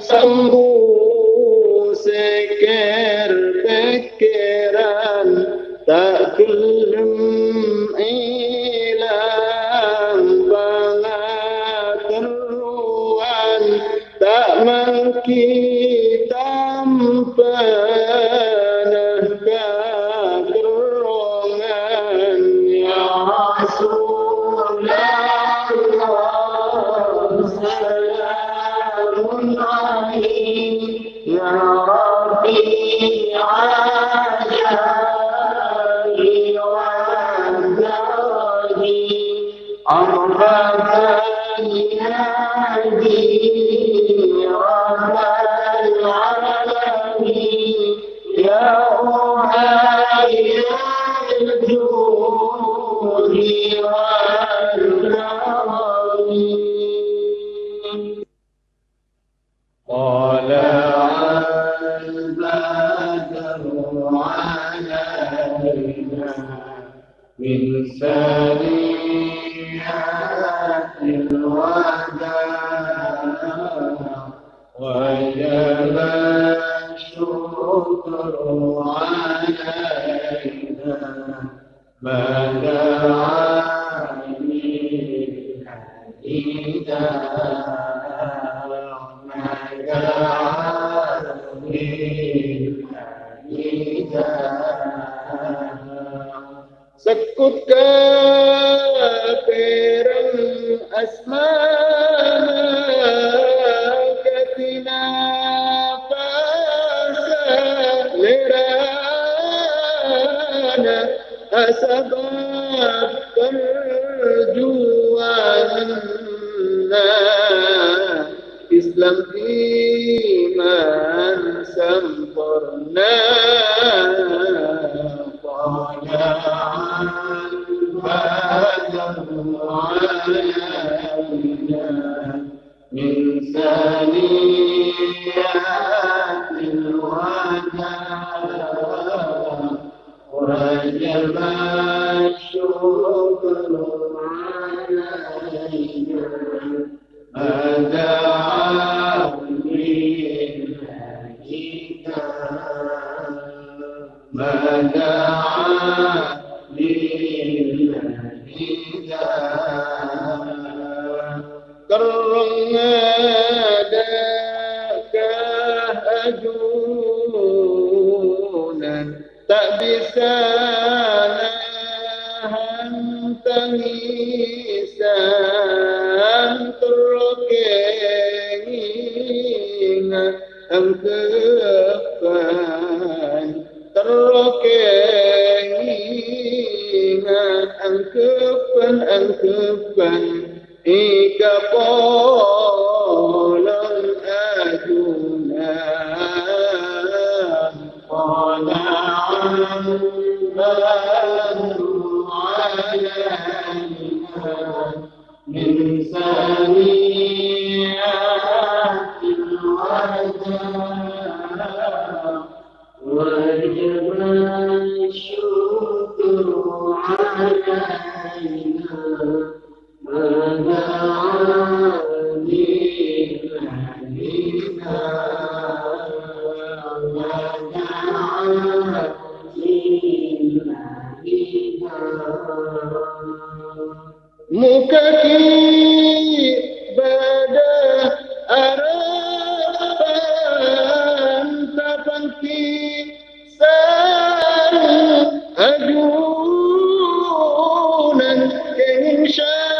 Sambu أمطرنا طال علينا من ثنيات الوداع وجب الشكر علينا Nation!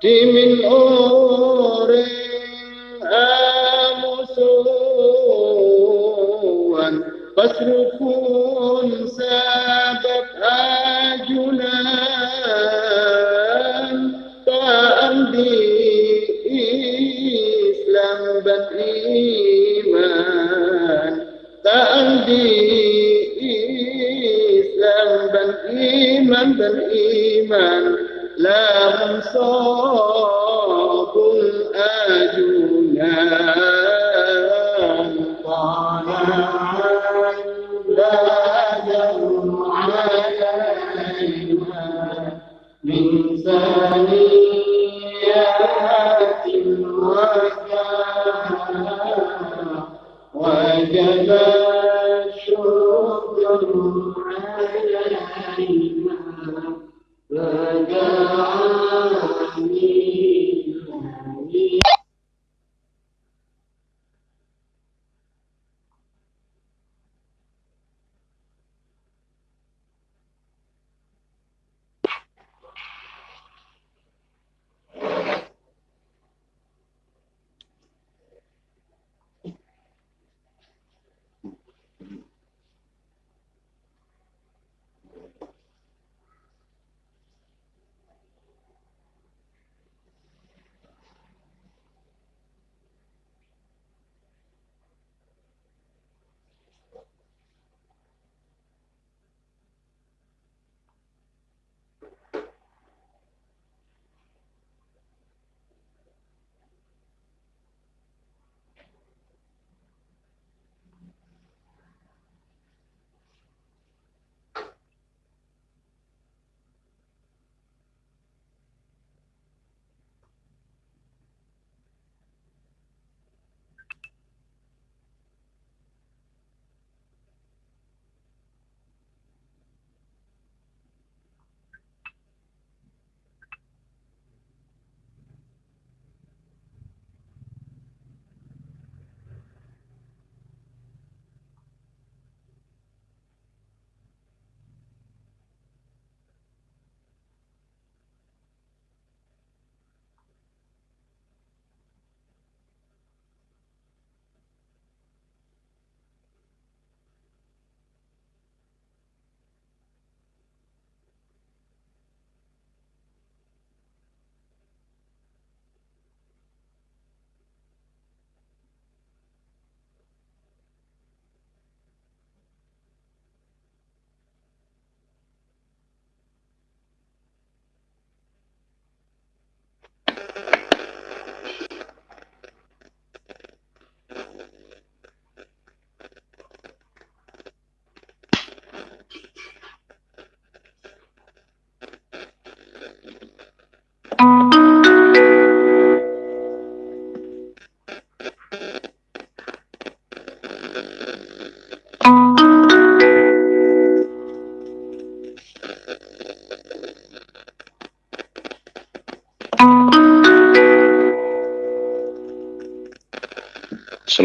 Timin oh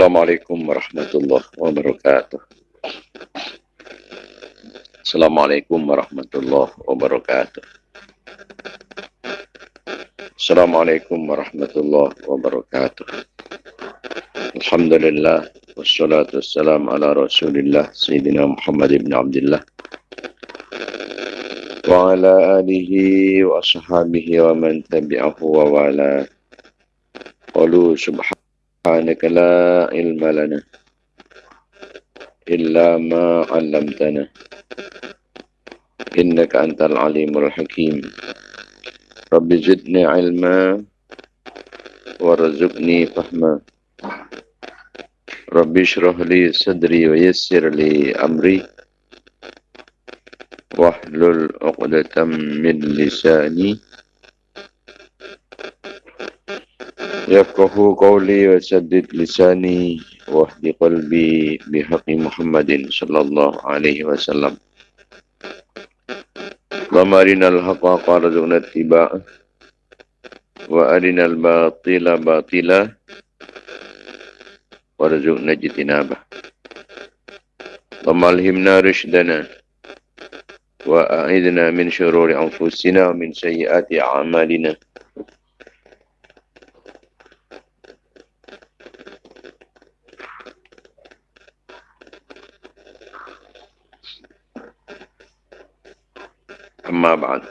Assalamualaikum warahmatullahi wabarakatuh. Assalamualaikum warahmatullahi wabarakatuh. Assalamualaikum warahmatullahi wabarakatuh. Alhamdulillah wassalatu wassalamu ala Rasulillah Sayyidina Muhammad ibn Abdullah wa ala alihi wa ashabihi wa man tabi'ahu wa wala. Qalu subhanahu سبحانك لا علم لنا إلا ما علمتنا. إنك أنت العليم الحكيم. رب زدني علما وارزقني فهما. رب اشرح لي صدري ويسر لي أمري. واحلل عقدة من لساني يفقه قولي وسدد لساني واهد قلبي بحق محمد صلى الله عليه وسلم. اللهم أرنا الحق وارزقنا اتباعه وأرنا الباطل باطلا وارزقنا اجتنابه. اللهم ألهمنا رشدنا وأعذنا من شرور أنفسنا ومن سيئات أعمالنا. أما بعد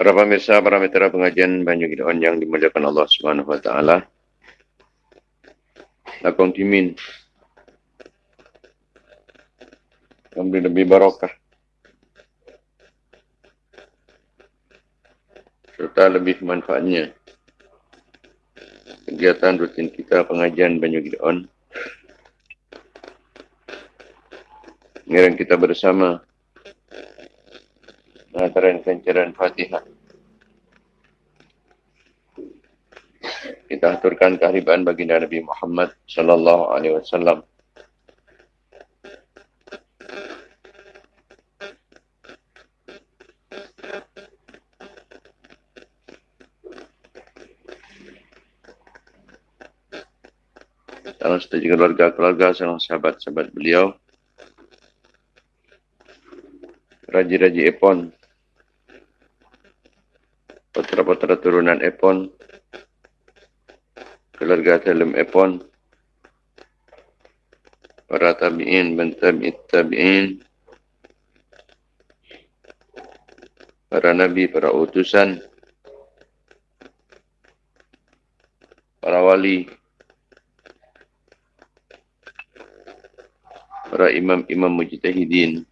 Para pemirsa, para mitra pengajian Banyu Gideon yang dimuliakan Allah Subhanahu Wa Taala. Lakon timin. Memberi lebih barokah. Serta lebih manfaatnya. Kegiatan rutin kita pengajian Banyu Gideon. Ngiring kita bersama Pengantaran kencaran Fatihah. Kita aturkan kehariban baginda Nabi Muhammad sallallahu alaihi wasallam. Salam setuju keluarga-keluarga, salam sahabat-sahabat beliau. Raji-raji Epon. Putra-putra turunan Epon. Keluarga Telem Epon. Para tabi'in, bentabi'it tabi'in. Para nabi, para utusan. Para wali. Para imam-imam mujtahidin.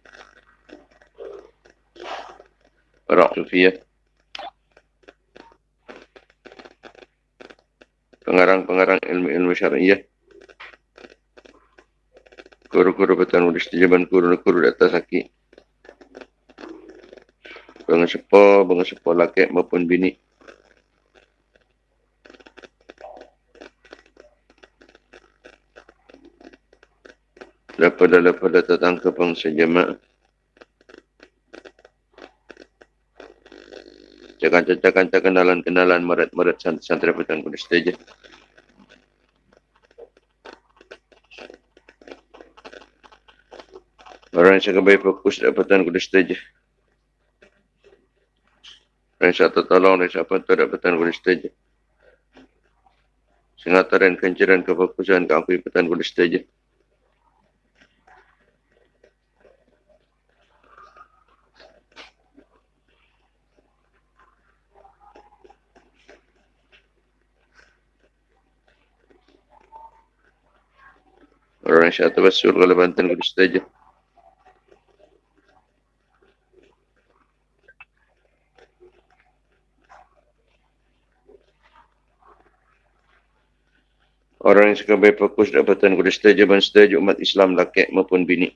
Para sufiyah. pengarang-pengarang ilmu-ilmu syariah. Guru-guru betan ulis jaban guru-guru di atas kaki. Bangga sepo, sepo laki maupun bini. Lepada-lepada ke bangsa jemaah. Cakan-cakan kenalan-kenalan merat-merat santri petang kudus saja. Orang yang baik fokus dapatan kudus saja. Orang yang satu tolong, orang yang siapa tu dapatan kudus saja. Sengataran kencaran kefokusan keampui petan kudus saja. Yang satu basul kalau bantan kudus saja. Orang yang suka baik fokus dapatan kudus dan setuju umat Islam laki maupun bini.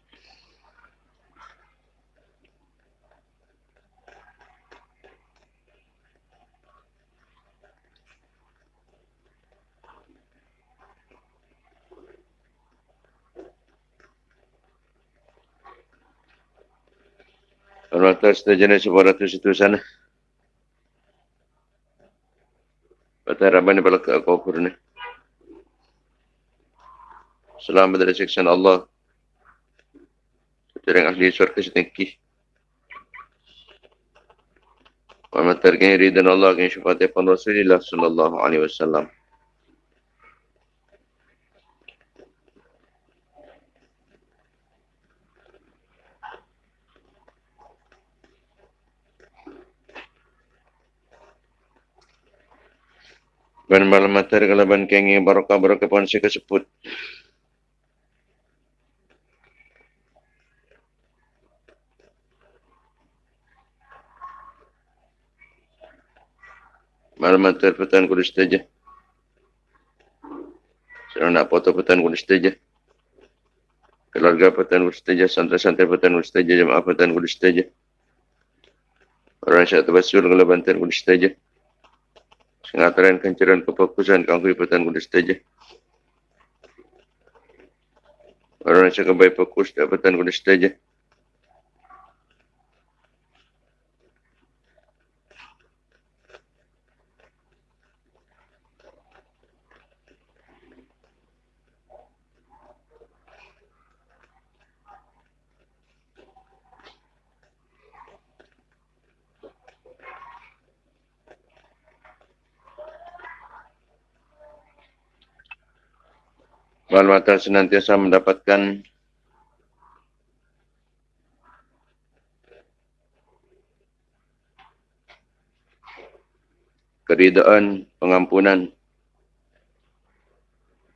Atas sejenis sebuah ratus itu sana. Pada harapan daripada ke kufur ni. Selamat dari siksaan Allah. Terang ahli surga setinggi. Wa matarkan ridhan Allah kan syafaat Rasulullah sallallahu alaihi wasallam. Ban malam matar kalaban kengi barokah barokah pun si kesebut. Malam matar petan kudus saja. Saya nak foto petan kudus saja. Keluarga petan kudus saja, santri-santri petan kudus saja, jemaah petan kudus saja. Orang yang terbasul kalau bantan kudus saja. Sengataran kencaran kefokusan kangkui petan kudus saja. Orang yang baik fokus dapatan kuda saja. Mata senantiasa mendapatkan keridaan, pengampunan.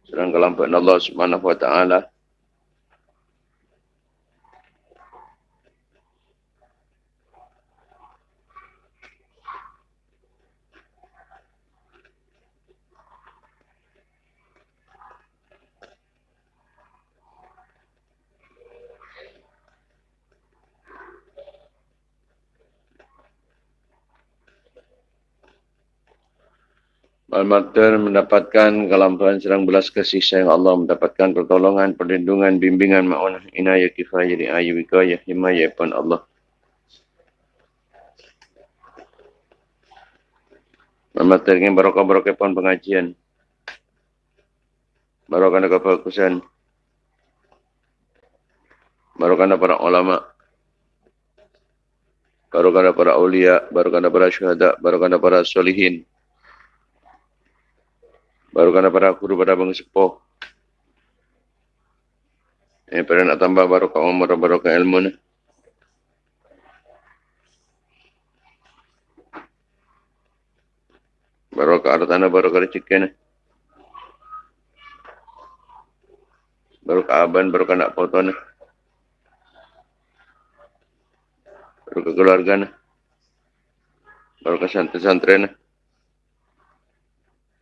Sedang kelampuan Allah Subhanahu wa taala Al-Maktar mendapatkan kelampuan serang belas kasih sayang Allah, mendapatkan pertolongan, perlindungan, bimbingan, ma'unah, inayah, kifayah, ri'ayah, wikayah, himayah, pun Allah. Al-Maktar ingin barokah-barokah pun pengajian. Barokah kefokusan. Barokah para ulama. Barokah para ulia, barokah para syuhada, barokah para solihin. Baru kena pada aku pada bang sepuh. Eh, pada nak tambah baru kau umur baru kau ilmu ni. Baru kau ada tanah baru kau rezeki ni. Baru kau aban baru kau nak foto ni. Baru kau keluarga ni. Baru kau santri-santri ni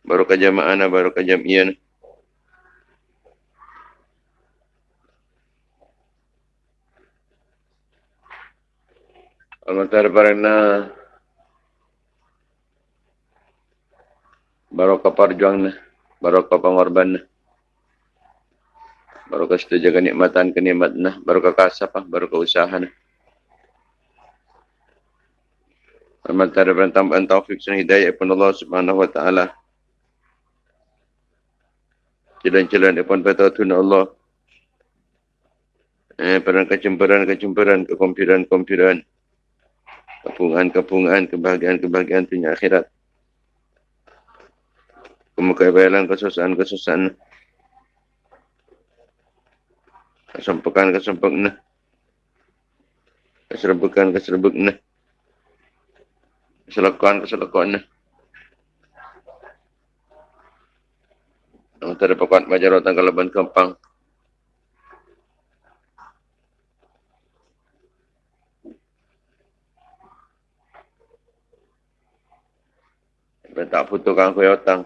baru ke jamaah na baru ke jamiah na. Al-Mutar Barana baru ke perjuang na baru ke pengorban na baru ke setuju kenikmatan kenikmat na baru ke kasap baru ke usaha na Al-Mutar Barana tambahan taufik dan hidayah pun Allah Subhanahu Wa Taala jalan-jalan depan patutun Allah. Eh, perang kecemburan, kecemburan, kekompiran, kompiran. Kepungan, kepungan, kebahagiaan, kebahagiaan dunia akhirat. Kemukabalan, kesusahan, kesusahan. Kesempukan, kesempukan. Keserbukan, keserbukan. Keselakuan, keselakuan. Antara pokok majar otak kalaban kempang. Sampai tak putuskan aku ya otang.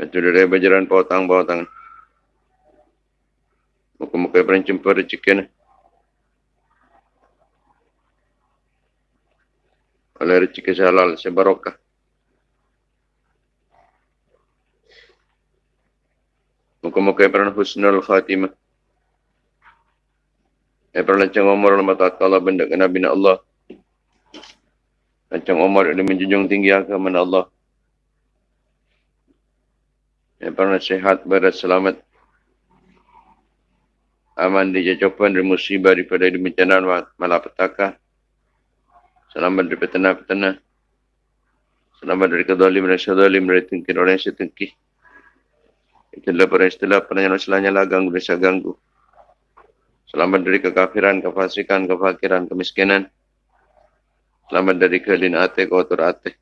Betul dari bajaran pa otang ba otang. Muka-muka yang jumpa rezeki ni. Oleh rezeki halal, sebarokah. Muka-muka yang husnul khatimah. Pernah lancang umur dalam mata Allah benda ke Nabi Allah. Lancang umur ini menjunjung tinggi agama Allah. Pernah sehat, berat, selamat. Aman di jajapan dari musibah daripada di bencana malapetaka. Selamat dari petana-petana. Selamat dari kedalim dan sedalim dari tengkir orang yang setengkih. Itulah para istilah penanya selanya lah ganggu desa ganggu. Selamat dari kekafiran, kefasikan, kefakiran, kemiskinan. Selamat dari kelin ate, kotor ate.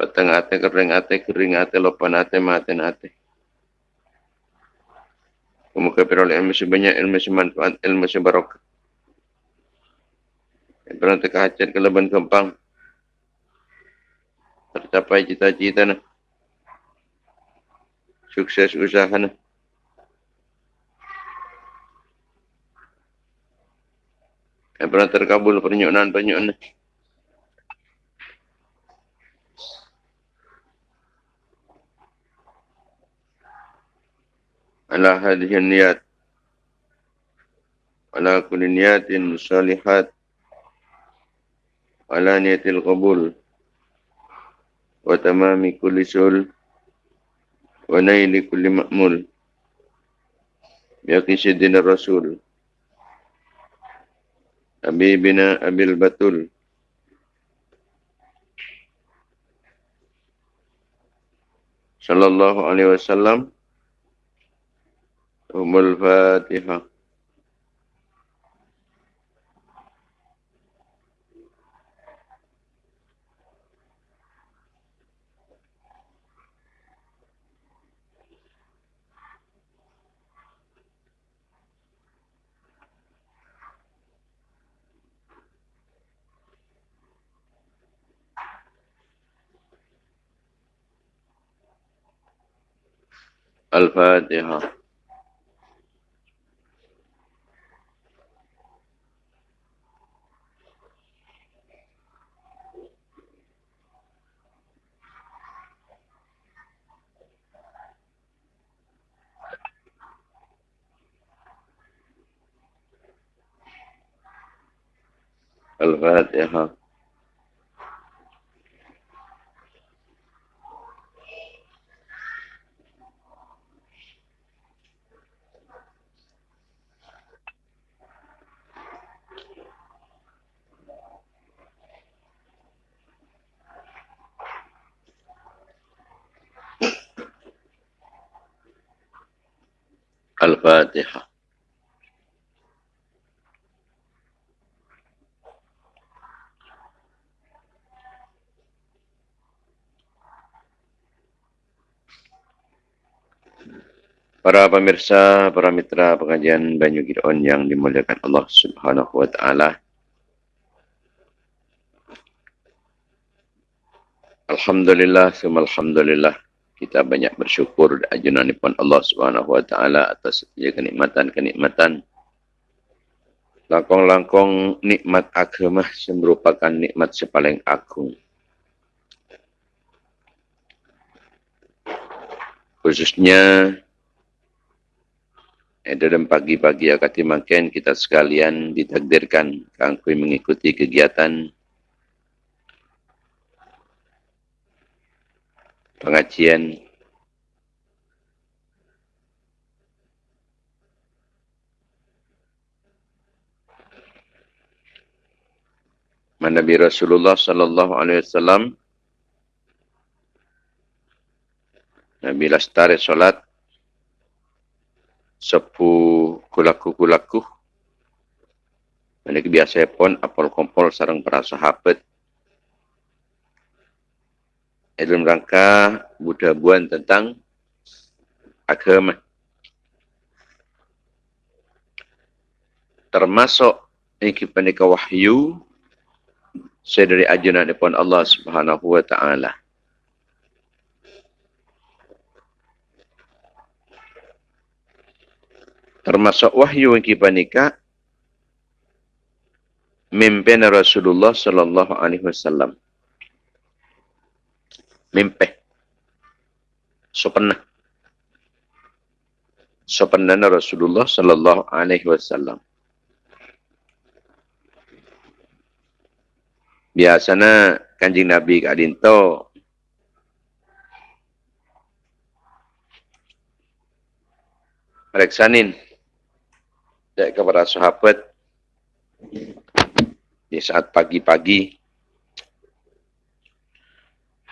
Petang ate, kering ate, kering ate, lopan ate, maten ate. Kemuka oleh ilmu sebanyak, ilmu semanfaat, ilmu sebarok. Hajat ke leban kempang. Tercapai cita-cita nah sukses usaha ni. Yang pernah terkabul penyunan penyunan. ni. ala hadhihi niyat ala kulli niyatin salihat ala niyatil qabul wa tamami kulli sul wa naili kulli ma'mul biaki sidina rasul. Abi bina Abil Batul. Sallallahu alaihi wasallam. Umul Fatihah الفاتحة. الفاتحة. Para pemirsa, para mitra pengajian Banyu Gideon yang dimuliakan Allah Subhanahu wa taala. Alhamdulillah, semua alhamdulillah. Kita banyak bersyukur ajunan pun Allah Subhanahu wa taala atas setiap kenikmatan-kenikmatan. Langkong-langkong nikmat agama merupakan nikmat sepaling agung. Khususnya dalam pagi-pagi akati makan kita sekalian ditakdirkan kangkui mengikuti kegiatan pengajian. Nabi Rasulullah sallallahu alaihi wasallam Nabi lastari solat sepu kulaku-kulaku. Ini biasa pun apol kompol sarang para sahabat. Dalam rangka Buddha buan tentang agama. Termasuk ini kepada wahyu saya dari ajunan depan Allah Subhanahu wa taala. Termasuk wahyu yang kita nikah mimpin Rasulullah sallallahu alaihi wasallam. Mimpi. So pernah. So pernah Rasulullah sallallahu alaihi wasallam. Biasanya kanjing Nabi kadinto Reksanin dan kepada sahabat di saat pagi-pagi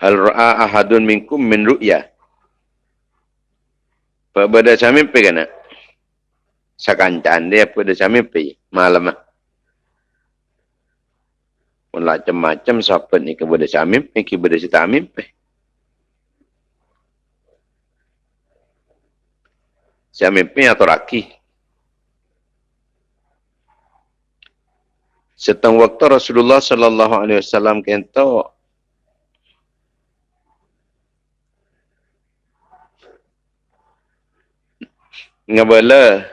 hal ra'a ahadun minkum min ru'ya? Pada saya mimpi kan sakancan dia pada saya mimpi? Malam pun macam-macam sahabat ni kepada saya mimpi kepada saya tak mimpi. Saya mimpi atau rakih Setang waktu Rasulullah sallallahu alaihi wasallam kento ngabala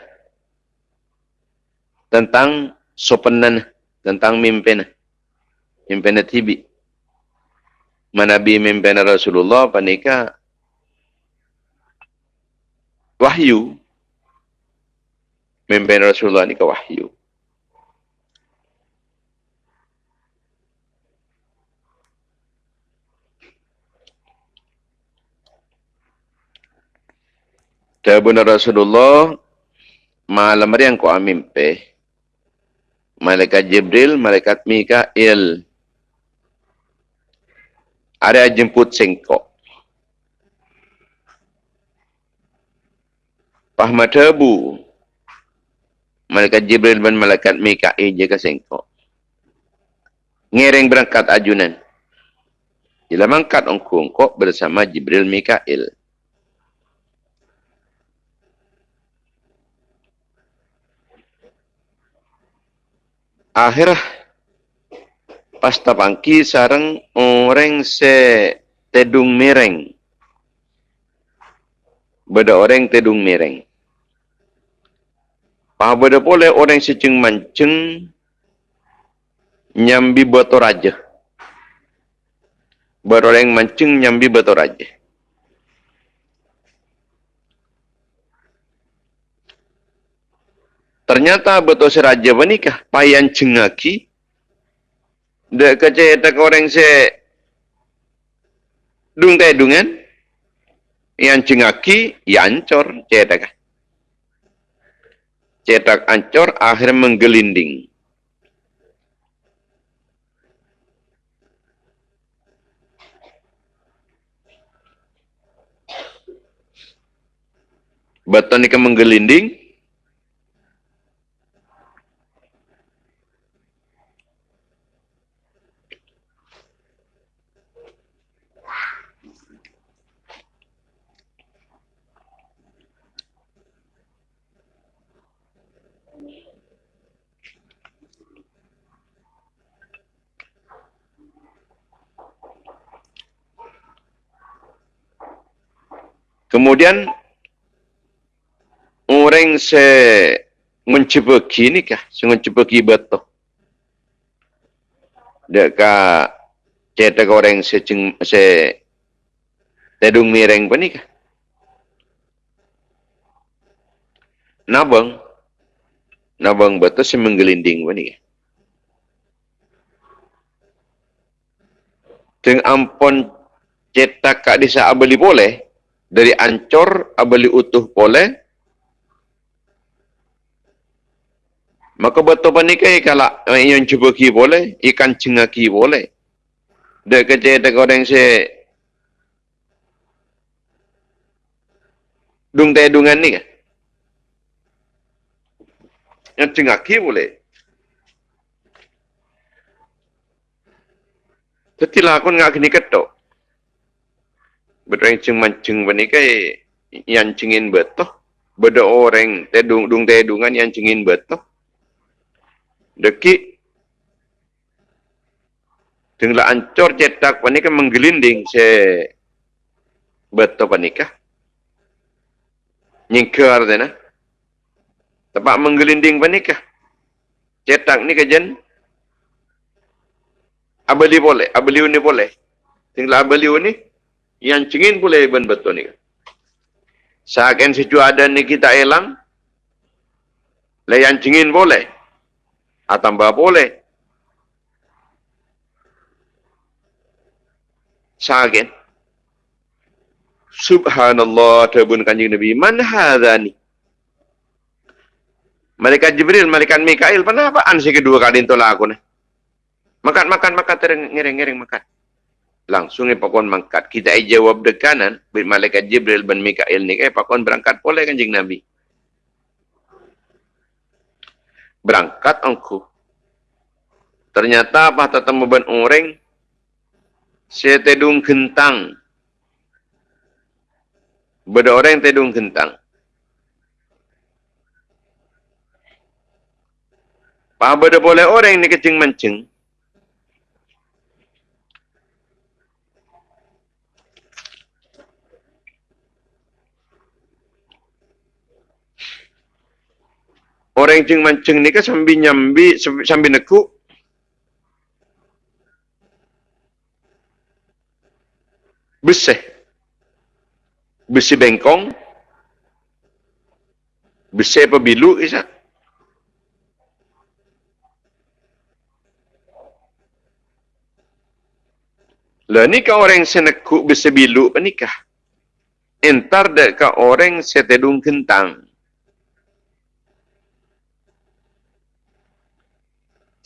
tentang sopanan tentang mimpin. Mimpin tibi. Manabi mimpin Rasulullah panika wahyu. Mimpin Rasulullah ni ke wahyu. Tabun Rasulullah malam yang ku amimpe malaikat Jibril, malaikat Mikail ada jemput sengkok. Pahma tebu malaikat Jibril dan malaikat Mikail jaga sengkok. Ngereng berangkat ajunan. Bila mangkat ongkong bersama Jibril Mikail. Akhirah pasta pangki sarang orang se tedung mereng beda orang tedung mereng pa beda pole orang seceng manceng nyambi botor aja beroreng manceng nyambi botor aja Ternyata betul seraja menikah. Payan cengaki. Dek keceta orang se dung teh dungan. Yang cengaki, ya ancor cetak. Cetak ancor, akhir menggelinding. Betul ni menggelinding, Kemudian orang se mencebeki ni kah? Se mencebeki betul. Deka cetak orang se ceng, se tedung mireng pa ni kah? Nabang nabang betul se menggelinding pa ni kah? Teng ampon cetak kak disa abeli boleh, dari ancor abali utuh boleh. Maka betul panikai kalau yang cuba ki boleh ikan cengaki boleh. Dek kerja dek orang se dung teh dungan ni yang cengaki boleh. Tetapi aku nak kini ketok berang ceng manceng bani kai yang cengin betul beda orang tedung dung tedungan yang cengin betul deki tinggal ancor cetak bani kan menggelinding se betul bani kah nyingkar dena tempat menggelinding bani kah cetak ni kajen abali boleh abali ni boleh. Tinggal abali ni yang cengin boleh ben betul ni. Seakan situ ada ni kita elang, le yang cengin boleh, atau bah boleh. Seakan. Subhanallah, terbun kanjing Nabi. Man hadha ni? Malaikat Jibril, Malaikat Mikail, apaan si kedua kali tolak aku ni? Makan, makan, makan, tereng, ngereng, ngereng, makan langsung ni pakon mangkat. Kita ai jawab de kanan, bin malaikat Jibril bin Mikail ni eh pakon berangkat boleh kanjing Nabi. Berangkat angku. Ternyata apa tetemu ben orang saya tedung kentang. Beda orang tedung kentang. Pak beda boleh orang ni kecing mancing. Orang yang mancing ni kan sambil nyambi, sambil nekuk. Besih. Besi bengkong. Besi apa bilu kisah. Lah ni kan orang senekuk besi bilu penikah. Entar dek orang setedung kentang.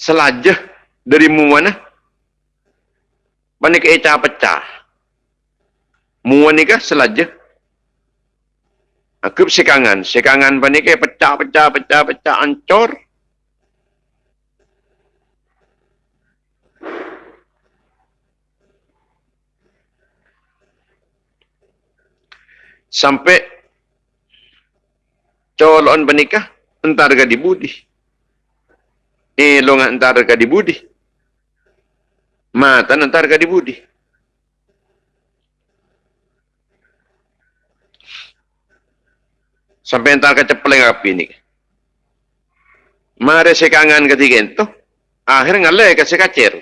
Selajah dari mana? Panik eca pecah. Muan ni kah selajah? Aku sekangan, sekangan panik pecah, pecah, pecah, pecah, ancor. sampai colon penikah entar ga dibudi eh long entar ga dibudi mata entar ga dibudi sampai entar ka cepleng api ni. Mare sekangan ketiga itu akhir ngale ka sekacer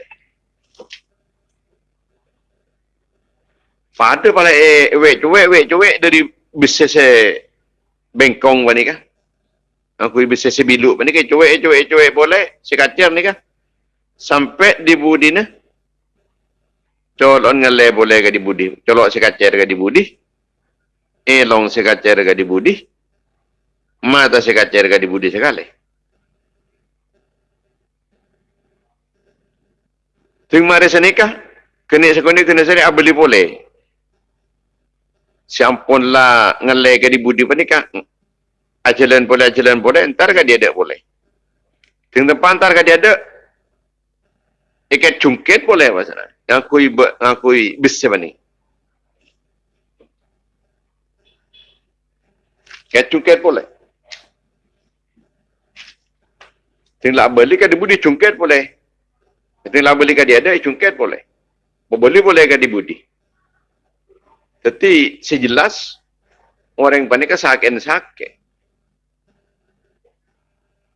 pada pala eh wek cuek wek cuek dari bisnes eh bengkong ni kan aku bisnes bilu ni kan cuek cuek cuek. Boleh? Sekacer ni kan sampai di budi ni. Colon ngale boleh ke di budi? Colok sekacer ke di budi? Elong sekacer ke di budi? Mata sekacer ke di budi sekali. Tengok mari senikah, kena sekolah kena seri abeli boleh. Siampun lah ngelai ke di budi pa ni kan ajalan boleh ajalan boleh entar ka dia ada boleh. Ting depan entar ka dia ada. Ikat cungkit boleh pasal ngakui ngakui bisa ba ni? Ikat cungkit boleh. Ting lah beli ka di budi cungkit boleh. Ting lah beli ka dia ada cungkit boleh. Boleh boleh ka di budi Tapi sejelas orang panik sakit sakit.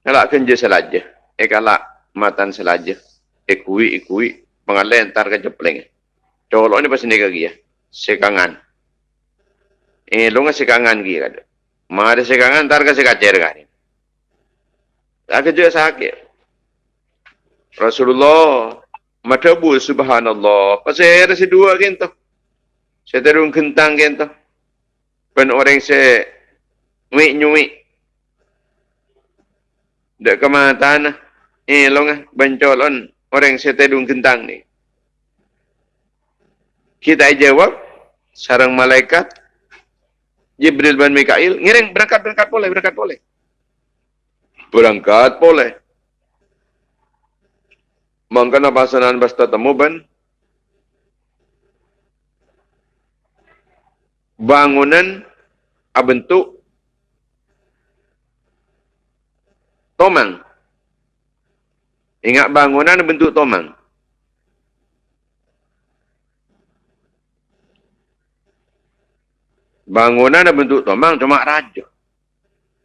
Kalau kerja selaja, eh kalau matan selaja, ikui ikui pengalih entar ke jepleng. Colok ni pasal lagi ya, sekangan. Eh, lu nggak sekangan gini kan? Mari sekangan entar ke sekacer kan? Tak kerja sakit. Rasulullah, matabu subhanallah. Ada si dua gitu. Saya terung kentang kan tu. Pen orang saya nyuik nyuik. Dek ke mana tanah. Eh long bencolon orang saya terung kentang ni. Kita jawab sarang malaikat Jibril dan Mikail ngiring berangkat berangkat boleh berangkat boleh. Berangkat boleh. Mangkana pasanan basta temu ban bangunan bentuk tomang. Ingat bangunan bentuk tomang. Bangunan bentuk tomang cuma raja.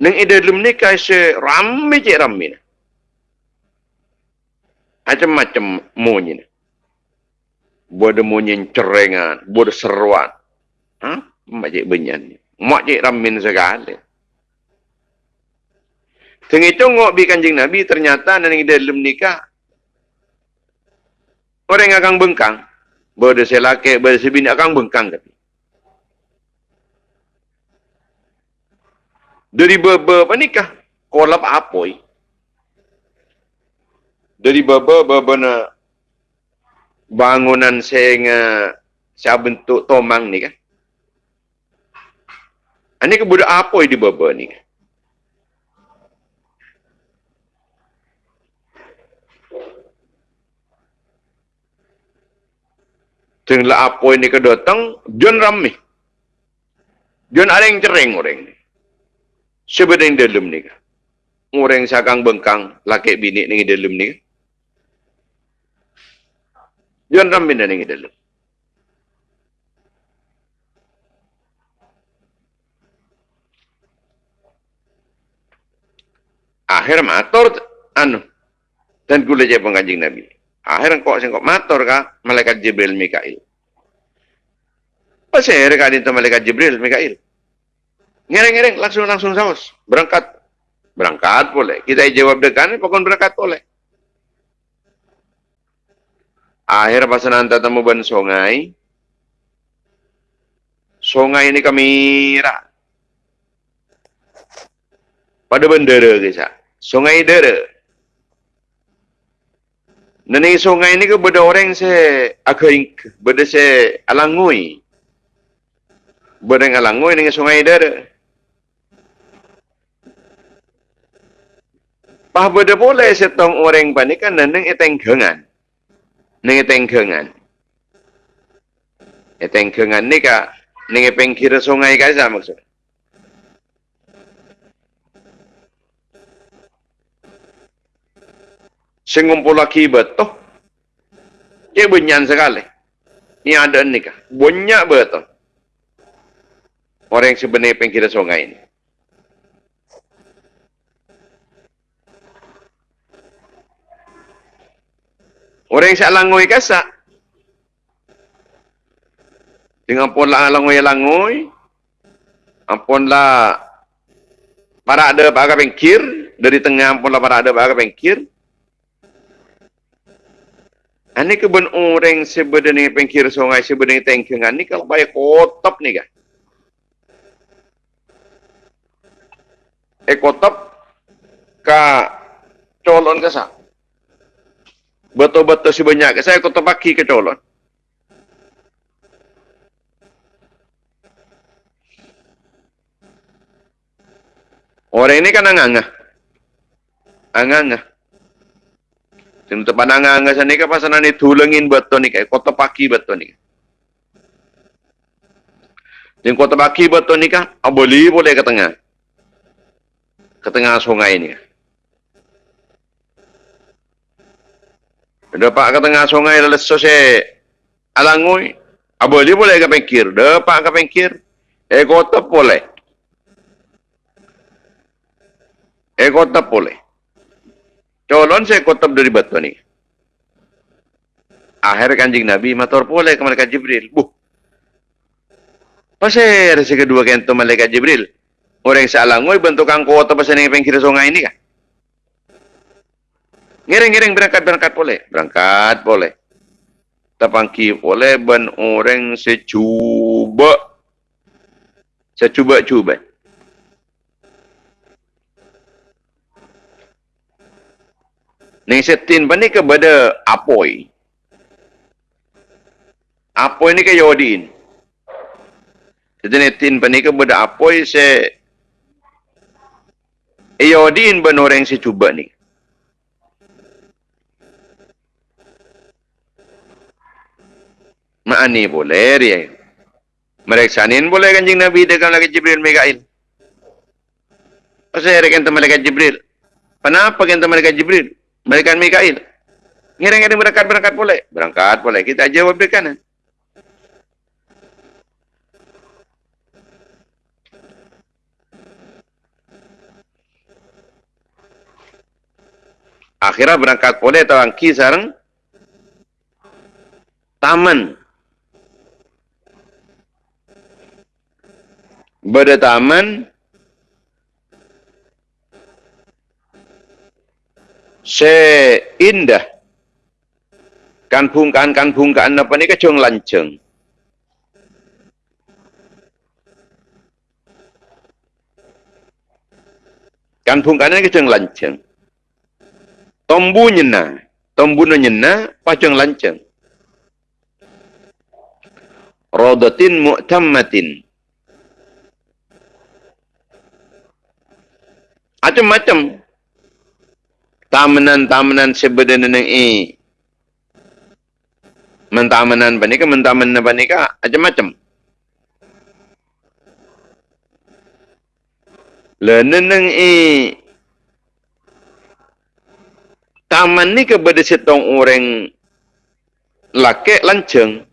Neng ide dalam ni kasi ramai cik ramai. Macam-macam monyi. Bodoh monyi cerengan, bodoh seruan. Hah? Mak cik benyan. Mak cik ramin segala. Itu ngok bi kanjing Nabi ternyata nang dalam nikah orang akan bengkang. Berada selaki, berada sebini akan bengkang tapi. Dari beberapa nikah, kolap apoi. Dari beberapa na bangunan saya saya bentuk tomang ni kan. Ini ke budak apa di baba ni? Tenglah apa ini ke datang, John ramai. John ada yang cereng orang ni. Sebenarnya dalam ni. Orang yang sakang bengkang, laki bini ni dalam ni. John ramai dan ni dalam. akhir matur anu dan kula je penganjing Nabi. Akhir kok sing kok matur ka malaikat Jibril Mikail. Pasir ka dinto malaikat Jibril Mikail. Ngereng-ngereng langsung langsung saus berangkat berangkat boleh. Kita jawab dekan pokon berangkat boleh. Akhir pasanan tatamu ban sungai. Sungai ini kamera. Pada bendera kisah. Sungai dera. Nani sungai ini ke benda orang se akaing benda se alangui. Benda alangui dengan sungai dera. Pah benda boleh setong orang panik kan nang eteng kengan. Nang eteng kengan. Eteng kengan ni ka nang pengkira sungai ka sa maksud. Sengumpul lagi betul. Dia benyan sekali. Ini ada ni kah? Banyak betul. Orang yang sebenarnya pengkira sungai ini. Orang yang saya langoi kasak. Dengan pola langoi-langoi. Ampunlah para ada para pengkir. Dari tengah ampunlah para ada para pengkir. Ini keben orang sebenarnya pengkir sungai sebenarnya tengkengan ni kalau baik kotop ni kan. Eh kotop ka colon ke sa. Betul-betul sebanyak ke saya kotop paki ke colon. Orang ini kan angangah. Angangah. Sing tepan angangah sana ka pasanan ni tulungin betul ni kay kota paki betul ni. Sing kota paki betul ni ka aboli boleh ke tengah. Ke tengah sungai ni. Dapat ke tengah sungai lalu selesai alangui. Aboli boleh ke pengkir. Dapat ke pengkir. Eh kota boleh. Eh kota boleh. Colon saya kotop dari batu ni. Akhir kanjing Nabi matur boleh ke malaikat Jibril. Buh. Pasal si kedua kento malaikat Jibril. Orang yang salangoi bentuk kota pasal ni pengkir sungai ini kan. Ngiring-ngiring berangkat-berangkat boleh. Berangkat boleh. Tapangki boleh ben orang secuba. Secuba-cuba. Ning setin pa ni kepada apoy. Apoy ni ke yodin. Jadi netin pa ni kepada apoy se Yodin ben orang si cuba ni. Maani boleh dia. Mereksanin boleh kanjing Nabi dengan lagi Jibril Mikail. Pasal rekan teman malaikat Jibril. Kenapa kan teman malaikat Jibril? Malaikat Mikail. Ngiring-ngiring berangkat-berangkat boleh? Berangkat boleh. Kita jawab di kanan. Akhirnya berangkat boleh atau angki taman. Bada taman seindah. Kan bungkaan kan bungkaan apa ni kecung lanceng. Kan bungkaan ni kecung lanceng? Tombu nyena. Tombu nyena pacung lanceng. Rodatin mu'tammatin. Macam-macam tamanan-tamanan sebenarnya ini mentamanan panika mentamanan panika macam-macam. Leneneng i taman ni kepada setong orang laki lanceng?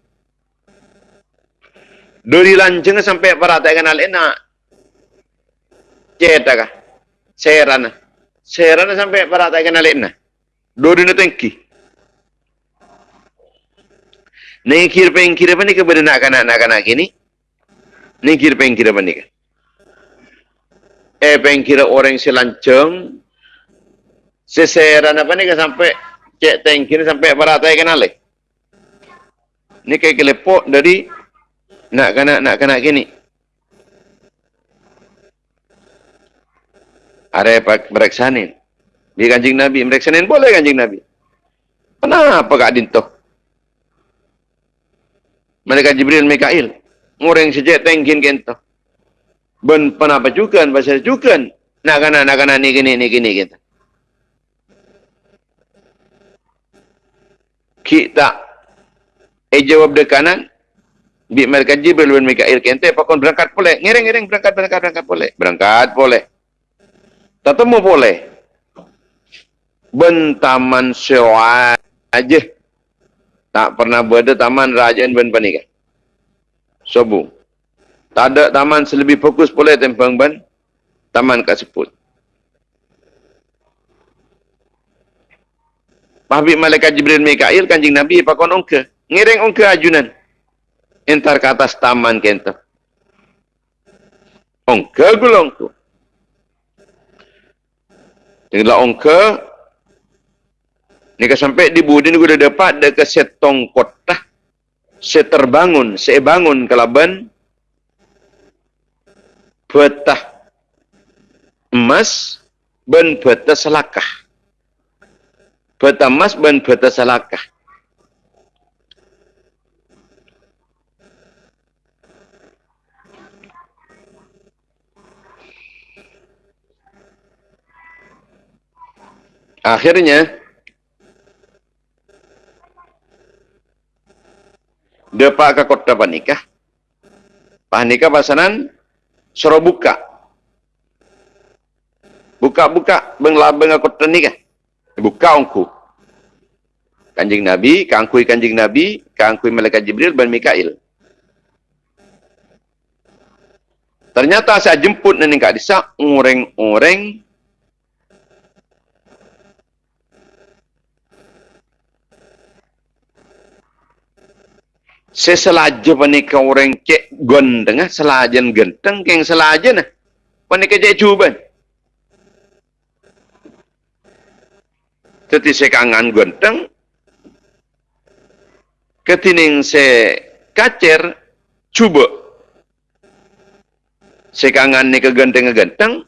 Dari lanceng sampai perhatikan hal enak. Cetak serana Serana sampai para tak kenal na. Dua dunia tengki. Ni kira peng kira apa ni kepada nak kanak nak kanak kini? Ni kira peng kira apa ni? Eh peng kira orang selanceng. Seseran apa ni sampai cek tengki ni sampai para tak kenal Ni kayak kelepok dari nak kena nak kena gini. Ada pak mereksanin. Di kanjing Nabi mereksanin boleh kanjing Nabi. Kenapa kak dintoh? Mereka Jibril Mikail. Ngoreng sejak tengkin kento. Ben penapa juga pasal juga. Nak kena nak kena ni gini ni gini kita. Kita eh jawab de kanan bi mereka Jibril bin Mikail kente pakon berangkat boleh. Ngereng-ngereng berangkat berangkat berangkat boleh. Berangkat boleh. Tetemu boleh. Bentaman sewa aja. Tak pernah berada taman rajaan ben panika. Sobu. Tak ada taman selebih fokus boleh tempang ben taman kaseput. Pahbib malaikat Jibril Mikail kanjing Nabi pakon ongke. Ngiring ongke ajunan. Entar ke atas taman kento. Ongke gulongku. Tinggal ongke. Nika sampai di budi ni udah dapat deka setong kota. Seterbangun, sebangun kelaban. Betah emas ben betah selakah. Betah emas ben betah selakah. Akhirnya, Depak ke kota panikah. Panikah pasanan suruh buka. Buka-buka benglabeng ke kota nikah. Buka ongku. Kanjing Nabi, kangkui kanjing Nabi, kangkui malaikat Jibril dan Mikail. Ternyata saya jemput nenek Kak Disa, oreng-oreng seselaja panika orang cek gondeng ah selajan genteng keng selaja nah panika cek cuban teti sekangan genteng. Ketining se kacer cuba. Sekangan ni ke genteng genteng.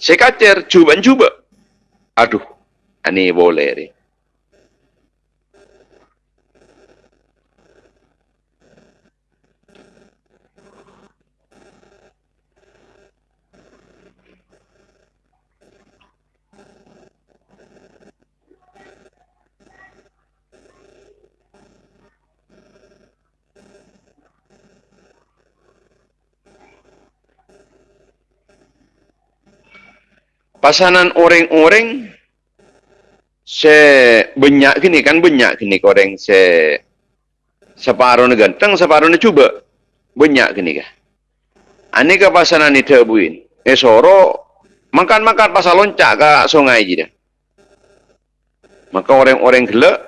Se kacer cuban cuba. Aduh ani boleh ni pasanan orang-orang se banyak gini kan banyak gini orang se separuh ni ganteng separuh ni cuba banyak gini kah ane ke pasanan itu buin eh soro makan-makan pasal loncak ke sungai je dah. Maka orang-orang gelak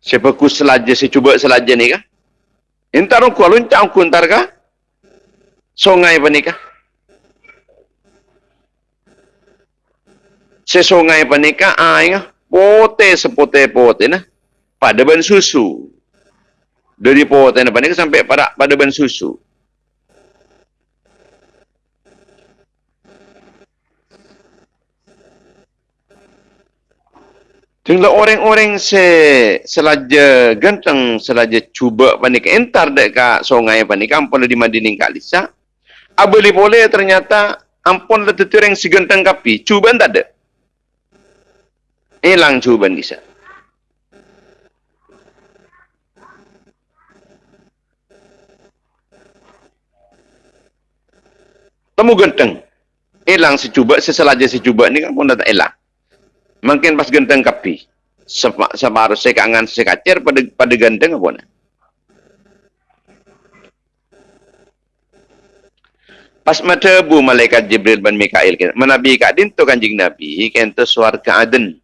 sebagus selaja si cuba selaja ni kah entar aku loncak aku entar kah sungai apa ni kah sesungai panika aing pote sepote pote nah. Pada ban susu. Dari pote nah panika sampai pada pada ban susu. Tinggal orang-orang se selaja ganteng selaja cuba panik entar dek ka sungai panik ampun di Madining Kalisa. Abeli boleh ternyata ampun le tetureng si ganteng kapi. Cuba tak ada hilang cuban bisa. Temu genteng. Hilang si cuba, seselaja cuba ni kan pun dah tak hilang. Mungkin pas genteng kapi. Separuh sekangan sekacer pada pada genteng apa nak. Pas mata bu malaikat Jibril dan Mikail menabi kat din tu kanjing Nabi kento swarga Aden.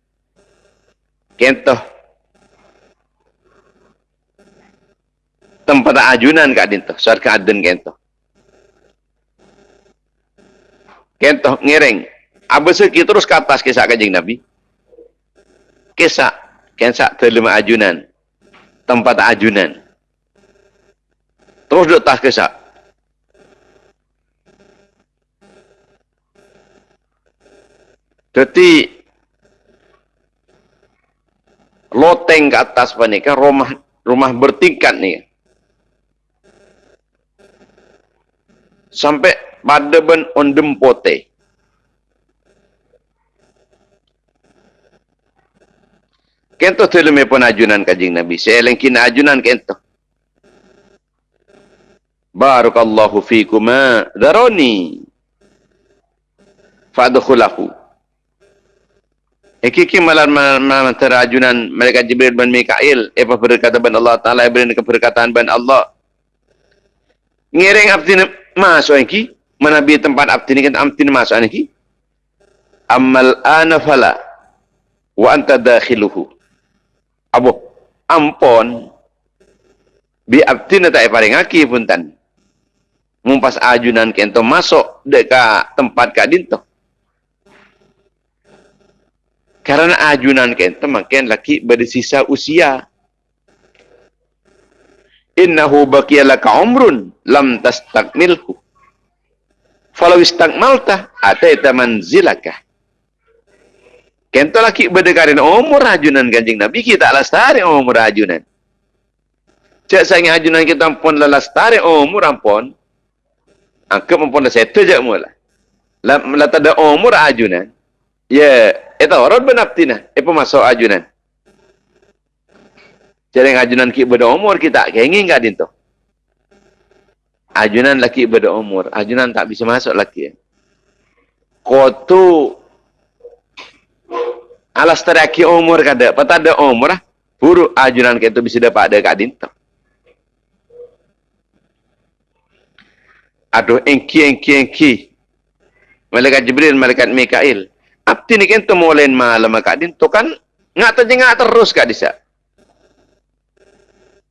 Kento. Tempat ajunan kat din tu swarga Aden kento. Kento ngereng. Abis itu terus ke atas kisah kanjing Nabi. Kisah kensak terlema ajunan. Tempat ajunan. Terus duduk tas kesak. Jadi loteng ke atas apa ni kan rumah rumah bertingkat ni. Sampai pada ben ondem pote. Kento telume pun ajunan kajing Nabi. Saya lengkin ajunan kento. Barakallahu fikuma daroni. Fadkhulahu. Iki malam malam terajunan mereka Jibril dan Mikail. Apa berkata ban Allah Taala beri keberkatan ban Allah. Ngiring abdi masuk iki. Mana bi tempat abdi ni kan abdi masuk. Amal ana fala wa anta dakhiluhu. Abu ampon bi abdi na tak paring aki pun tan. Mumpas ajunan kento masuk dekat tempat kadinto. Karena ajunan kita makin laki bersisa usia. Innahu baqiyalaka umrun lam tastakmilhu. Falau istakmalta ataita manzilaka. Kento laki berdekarin umur ajunan kanjing Nabi kita lestari umur ajunan. Cak sayang ajunan kita pun lestari umur ampun. Angka pun dah settle je mula. Lah tak ada umur ajunan. Ya, itu orang benaptina. Apa masuk ajunan? Jadi ajunan ki beda umur kita kengi enggak dinto. Ajunan laki beda umur, ajunan tak bisa masuk laki. Kotu alas teraki umur kada, pata ada umur ah. Buru ajunan kita bisa dapat ada kat dinto. Aduh, engki, engki, engki. Malaikat Jibril, Malaikat Mikail. Abdi ni kan temulen malam kat din tu kan ngak terjengak terus kat disa.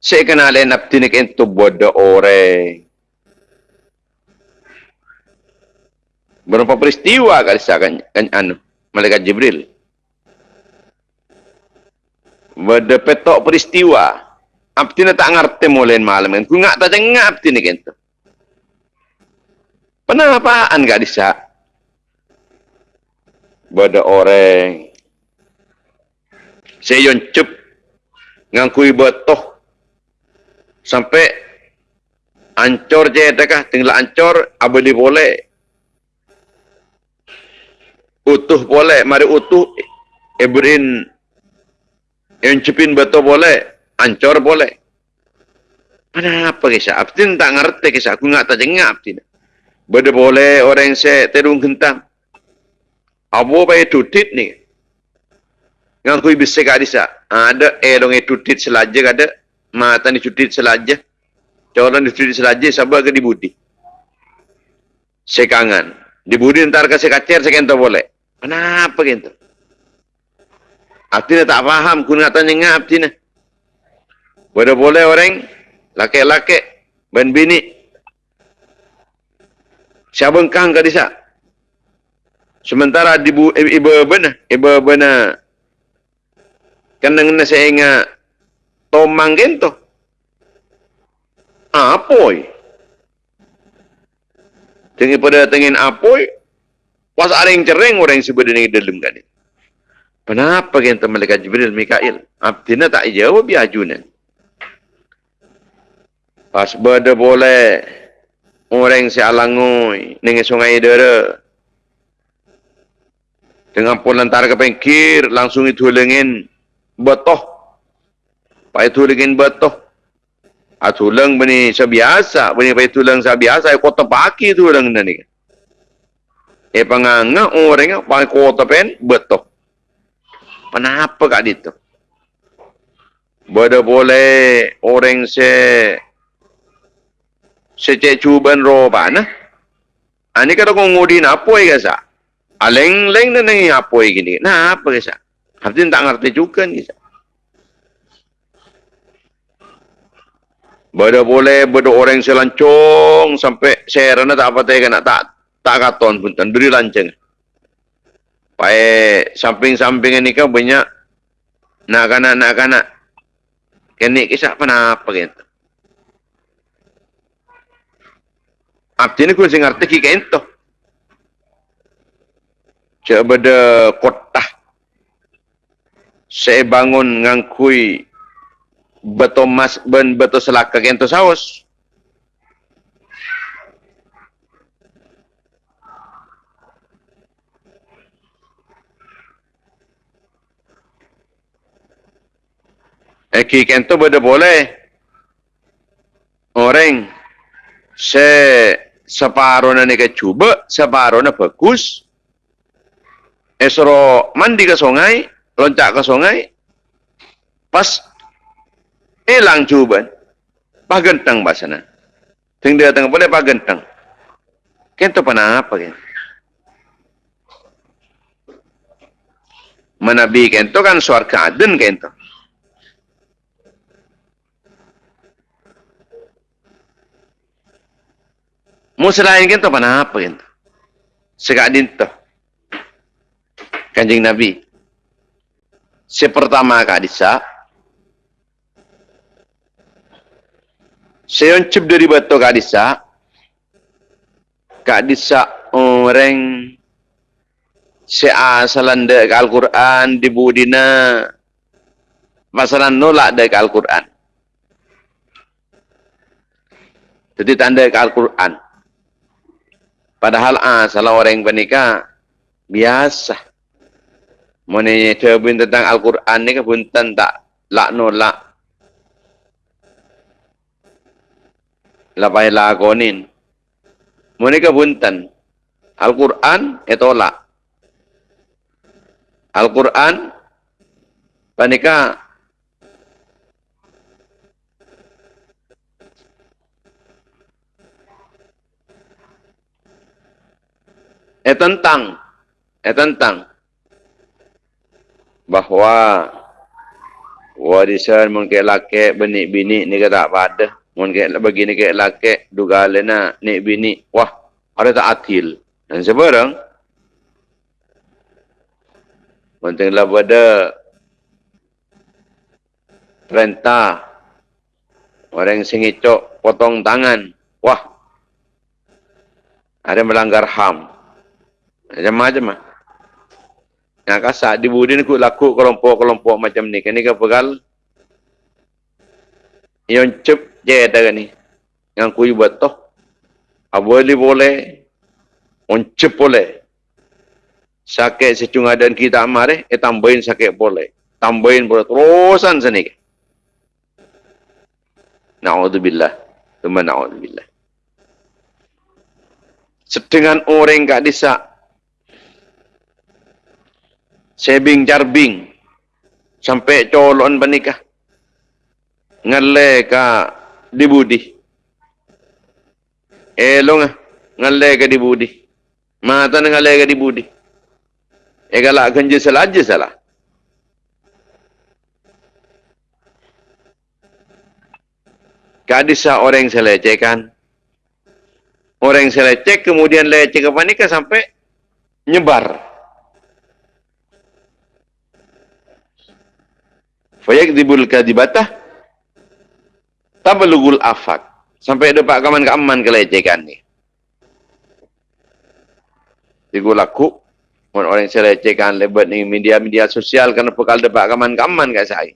Saya kenalin abdi ni kan tu bodoh orang. Berapa peristiwa kat disa kan, kan anu malaikat Jibril. Bada petok peristiwa. Abdi ni tak ngerti mulen malam kan. Ku ngak terjengak abdi ni kan tu. Penapaan kat disa? Pada orang. Saya cep ngangkui betoh sampai ancor je dekah tinggal ancor abadi boleh. Utuh boleh mari utuh. Ebrin yang cepin betul boleh ancor boleh. Apa kisah? Abdin tak ngerti kisah. Aku nggak terjengah abdin Bada boleh orang saya terung kentang Abo pa tutit ni. Ngan kui bisik adisa. Ada elong tutit selaja ada. Mata ni tutit selaja. Coran ni tutit selaja sabar ke di budi. Sekangan. Di budi ntar ke sekacer sekento boleh. Kenapa gitu? Artinya tak faham kunatan yang ngap tina. Boleh boleh orang laki-laki ben bini. Siapa engkang ke disa? Sementara ibu ibu benar, ibu benar. Kan dengan saya ingat tomang gento. Apoi. Tinggi pada tengin apoi. Pas ada yang cereng orang yang sebenarnya dalam kan. Kenapa gento malaikat Jibril Mikail? Abdina tak jawab ya ajunan. Pas berada boleh orang si alangoi dengan sungai dara dengan pun lantar ke pengkir langsung itu lengin betoh. Pak itu lengin betoh. Atu leng bani sebiasa bani pak itu leng sebiasa kota paki itu leng eh panganga orang pak kota pen betoh. Kenapa kak itu Bada boleh orang se secek cuban roba nah. Ani kada kong ngudin apa ya sa? Aleng-leng na nang apoy gini. Na apa kisa? Haftin tak ngerti juga ni. Bada boleh bada orang selancong sampai saya rana tak apa tega nak tak tak katon pun tan beri lanceng. Pae samping-samping ini kan banyak Nak kanak, nak kanak. Kenik kisah apa gitu. Abdi ni kurang ngerti ki kento. Coba de kota. Saya bangun ngangkui beto mas ben beto selaka kento saus. Eki kento beda boleh. Orang se separuh ni cuba, separuh na bagus. Esro mandi ke sungai, loncat ke sungai, pas hilang cuba, pas gentang basana. Ting dia tengah boleh pas gentang. Kento pana apa kan? Menabi kento kan suarga aden kento. Muselain kan tu mana apa kan? Sekadin tu. Kanjeng Nabi. Sepertama kadisa. Seyoncip dari batu kadisa. Kadisa orang seasalan dek Al-Quran di budina. Masalah nolak dek Al-Quran. Jadi tanda Al-Quran. Padahal ah salah orang yang bernikah biasa. Mana terbun tentang Al-Quran ni ke punten tak lak nolak. Lapai lakonin. Mana ke. Al-Quran itu tolak. Al-Quran panika eh tentang eh tentang bahawa warisan mungkin laki benik bini ni kata pada mungkin begini ke laki duga lena ni bini wah ada tak atil dan sebarang pentinglah pada perintah. Orang singicok potong tangan. Wah ada melanggar HAM. Macam-macam lah. Yang kasar di budin ku laku kelompok-kelompok macam ni. Kini ke pegal. Yang cep je ada ni. Yang ku buat toh. Aboli boleh. Oncep boleh. Sakit secung dan kita amare. Eh tambahin sakit boleh. Tambahin boleh. Terusan sini. Na'udzubillah. Teman na'udzubillah. Sedengan orang kat desa sebing jarbing. Sampai colon bernikah. Ngalle ka dibudi elong ngalle ka dibudi mata ngalle ka dibudi e gala ganje salaje salah. Kadisa orang selecehkan. Orang seleceh kemudian leceh ke panika sampai nyebar. Fayakdibul kadibatah tabalugul afak. Sampai ada pak kaman kaman kelecehan ni. Tiga laku. Orang yang saya lecehkan lebat ni media-media sosial kerana pekal depak kaman kaman kat saya.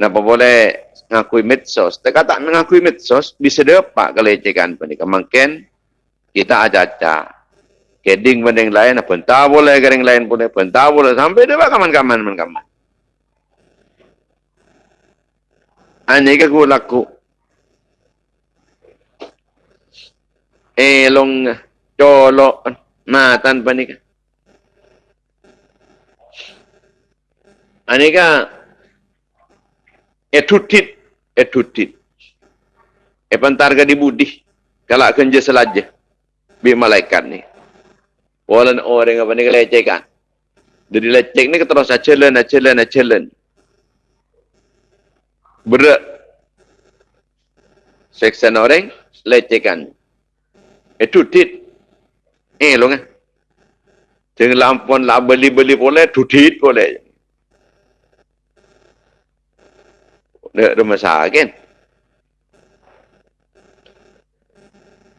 Kenapa boleh ngakui medsos? Tak kata ngakui medsos, bisa dapat kelecehan pun. Mungkin kita aja-aja. Keding benda lain, apa entah boleh, kering lain pun, apa entah boleh. Sampai depak kaman-kaman, kaman-kaman. Ani ka ko laku. Elong colo matan pa ni ka. Ani ka etutit etutit. E pantar ka di budi. Kala kan je selaja. Bi malaikat ni. Walan orang apa ni kelecekan. Jadi lecek ni terus acelen acelen acelen berat seksan orang lecehkan itu tit eh lo kan dengan lampun lah beli-beli boleh tutit boleh Dia ada masalah kan?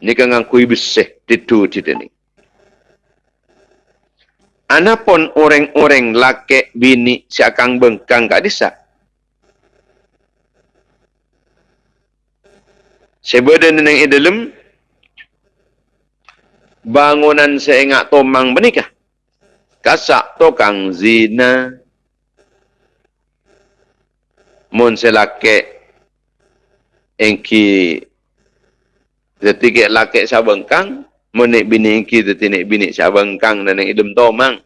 Ni kan ngakui bersih titu cerita ni. Anapun orang-orang laki bini si akang bengkang kat desa. Sebeda neneng i dalam bangunan seingat tomang menikah. Kasak tokang zina. Mun selake engki Ketika laki sabengkang, menik bini kita tinik bini sabengkang yang idem tomang.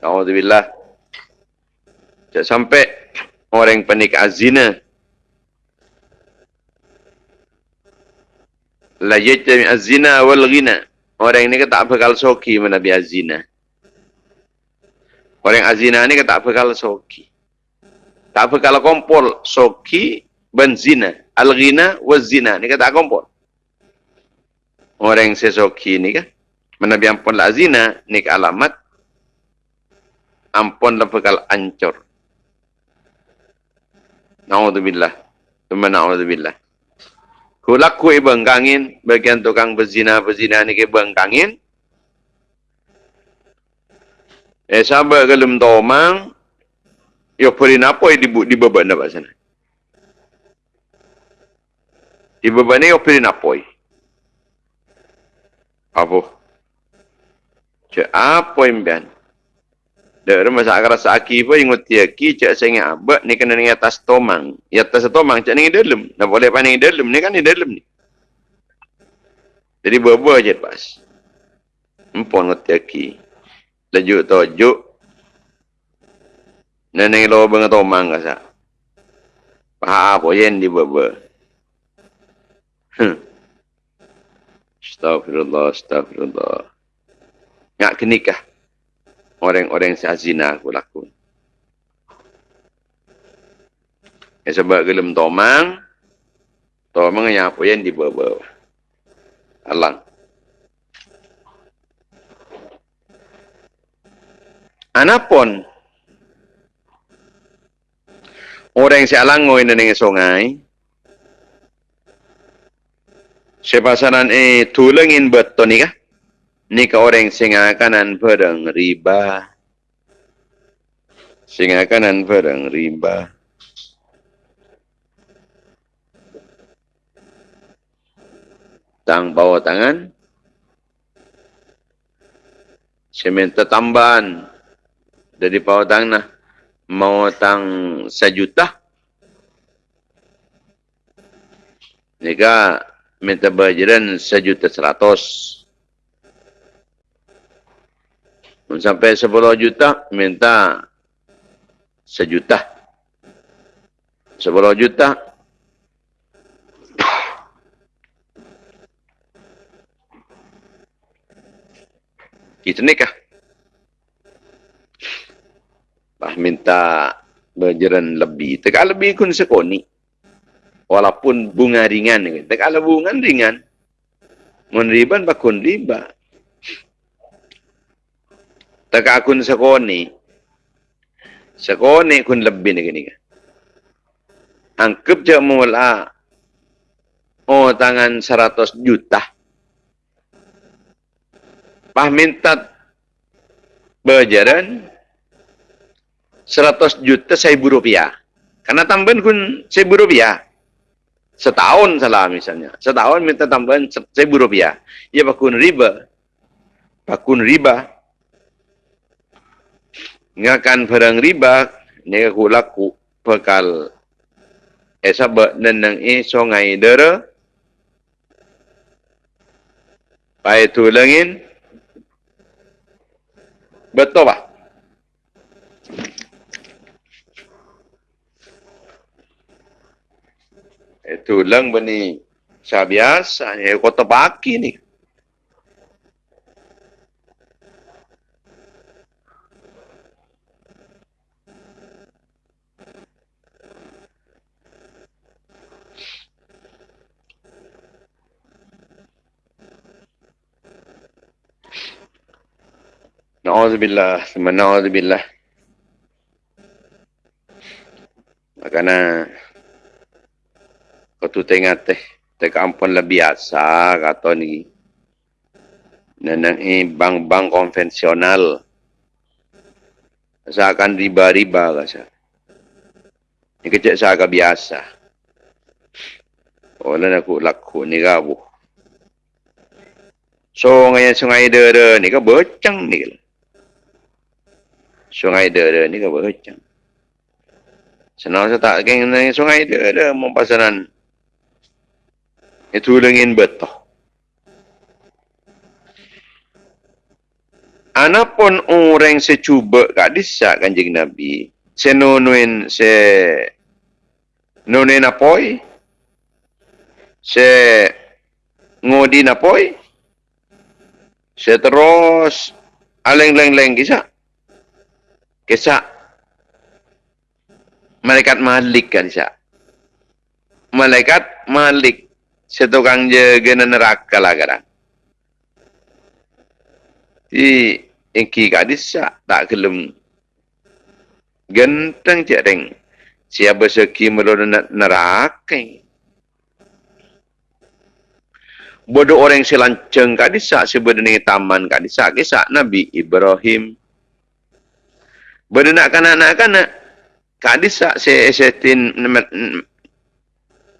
Alhamdulillah. Sampai orang penik azina. La yajtami azina wal ghina. Orang ini tak bakal soki menabi azina. Orang azina ini tak bakal soki. Tak bakal kompol soki benzina al-ghina wa zina. Ni kata kompon. Orang yang sesoki ni kan. Mana biar ampun lah zina. Ni ke alamat. Ampun lah bekal ancur. Na'udzubillah. Tumma na'udzubillah. Kulak ku ibang kangin. Bagian tukang berzina-berzina ni ke ibang kangin. Eh sabar kelum tomang. Yo perin apa di di beban apa sana? Ibabani o pirin apoy. Apa? Cak apa imban? Dak masa akar saki pun ingat dia ki cak sengit abak ni kena ni atas tomang. Ya atas tomang cak ni dalam. Nak boleh paning dalam ni kan ni dalam ni. Jadi berbuah je pas. Empon ngot dia ki. Lajuk tojuk. Neneng lo bengat tomang kasa. Paha apa yang di berbuah. Astagfirullah, astagfirullah. Ngak kenikah. Orang-orang yang zina aku laku. Ya, sebab gelem tomang. Tomang yang apa yang dibawa. Alang. Anapun orang yang si alang ngoy na sungai, Sepasaran eh tulangin betul ni kah? Ni ka orang singa kanan perang riba. Singa kanan perang riba. Tang bawah tangan. Seminta tambahan. Dari bawah tangan nah. Mau tang sejuta. Nika minta bayaran sejuta seratus. Sampai sepuluh juta, minta sejuta. Sepuluh juta. Kita nikah. Bah minta bayaran lebih. Tegak lebih kun sekoni walaupun bunga ringan tak kalau bunga ringan mun riban bakun riba tak akun sekoni sekoni kun lebih ni gini angkep je mula oh tangan 100 juta pah minta berjaran 100 juta seribu rupiah karena tambahan kun seribu rupiah Setahun salah misalnya. Setahun minta tambahan seribu rupiah. Ya bakun riba. Bakun riba. Ngakan perang riba. Ini aku laku bekal. Eh sabat nenang eh songai dera. Pai tulangin. Betul pak? Itu lang ba ni sa biasa, eh, kota baki ni. Na'udzubillah, na'udzubillah. karena kau tu tengah teh teh kampung lah biasa kata ni? Nenang ini bank-bank konvensional. Seakan riba-riba rasa. Ini kecil seakan biasa. Oleh aku laku ni rabu. Sungai sungai dera ni kau bocang ni sungai dera ni kau bocang Senang saya tak kena dengan sungai dia ada mempasaran. Itu dengan betul. Anapun orang secuba kat disak kanjeng Nabi. Se nonuin se nonuin apoi. Se ngodi napoi. Se terus aleng-leng-leng kisah. Kisah malaikat malik kan sya. Malaikat malik setukang jaga neraka lah kadang. Di ingki gadis tak kelem genteng cereng. Siapa seki melon neraka. Bodoh orang selanceng gadis sya sebenarnya taman gadis sya kisah Nabi Ibrahim. Benar kanak-kanak Kadis se setin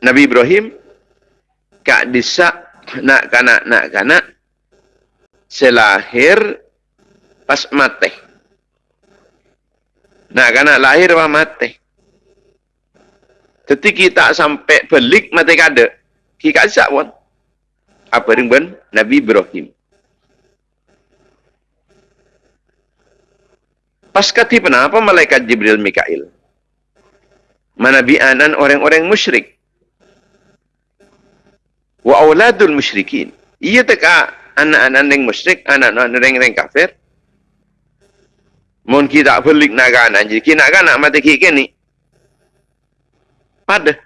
Nabi Ibrahim kadis nak kanak nak kanak selahir pas mati. Nak kanak lahir pas mati. Tetapi kita sampai belik mati kada. Kita sak pun. Apa dengan Nabi Ibrahim. Pas kati kenapa malaikat Jibril Mikail? manabianan orang-orang musyrik. Wa auladul musyrikin. Ia teka anak-anak yang musyrik, anak-anak yang kafir. Mun kita belik naga anak jadi kita nak anak mati kita ni. Pada.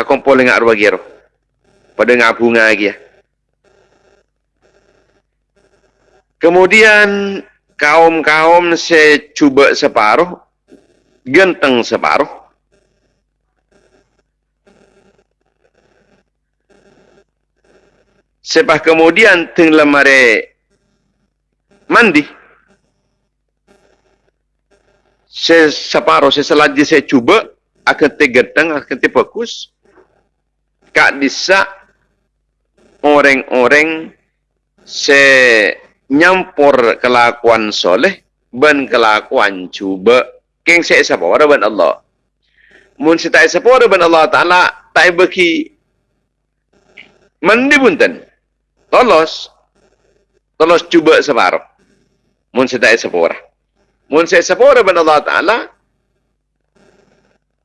Aku boleh ngak arwah gero. Pada ngak bunga lagi ya. Kemudian kaum-kaum secuba separuh genteng separuh. Sebab kemudian teng lemari mandi. Saya separuh, saya selagi saya cuba, akan tergenteng, akan terfokus. Kak disa orang-orang se nyampur kelakuan soleh ben kelakuan cuba. Keng saya siapa? Orang ben Allah. Mun sita siapa orang ben Allah taala. Tak bagi mandi punten. Tolos. Tolos cuba separuh mun sita siapa orang mun saya siapa orang ben Allah taala.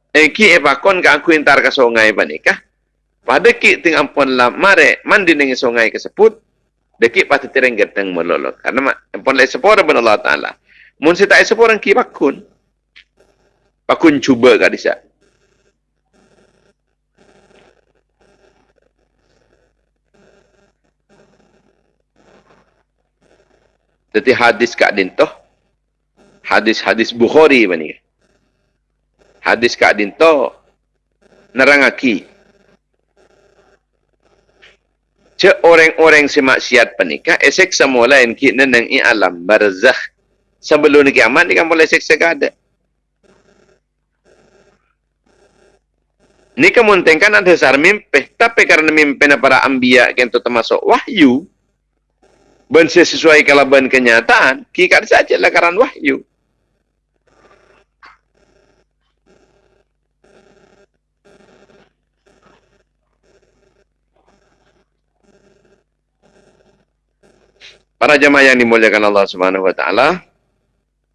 Eki epakon ka aku entar ke sungai panikah. Pada ki ting ampun lah mare mandi dengan sungai kesebut. Dekik pasti tereng geteng melolok. Karena ampun lai sepora ben Allah Ta'ala. Mun si tak sepora ki pakun. Pakun cuba kat disa. Jadi hadis kat dintoh. Hadis-hadis Bukhari mana Hadis kat dintoh. Nerangaki. Cek orang-orang si maksiat penikah, esek semua lain kita neng i alam barzakh. Sebelum ni kiamat, ni kan boleh seksa ada. Ni kemuntengkan ada dasar mimpi. Tapi karena mimpi para ambiya itu termasuk wahyu. Ben sesuai kalau kenyataan. Kikat saja lah karena wahyu. Para jemaah yang dimuliakan Allah Subhanahu wa taala,